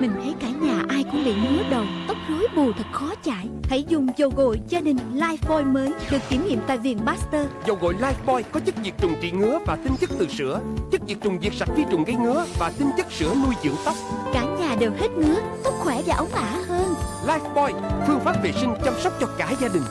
Mình thấy cả nhà ai cũng bị ngứa đầu Tóc rối bù thật khó chải. Hãy dùng dầu gội gia đình Lifebuoy mới Được kiểm nghiệm tại viện Baxter. Dầu gội Lifebuoy có chất diệt trùng trị ngứa và tinh chất từ sữa. Chất diệt trùng diệt sạch vi trùng gây ngứa và tinh chất sữa nuôi dưỡng tóc. Cả nhà đều hết ngứa Tóc khỏe và óng ả hơn. Lifebuoy, phương pháp vệ sinh chăm sóc cho cả gia đình.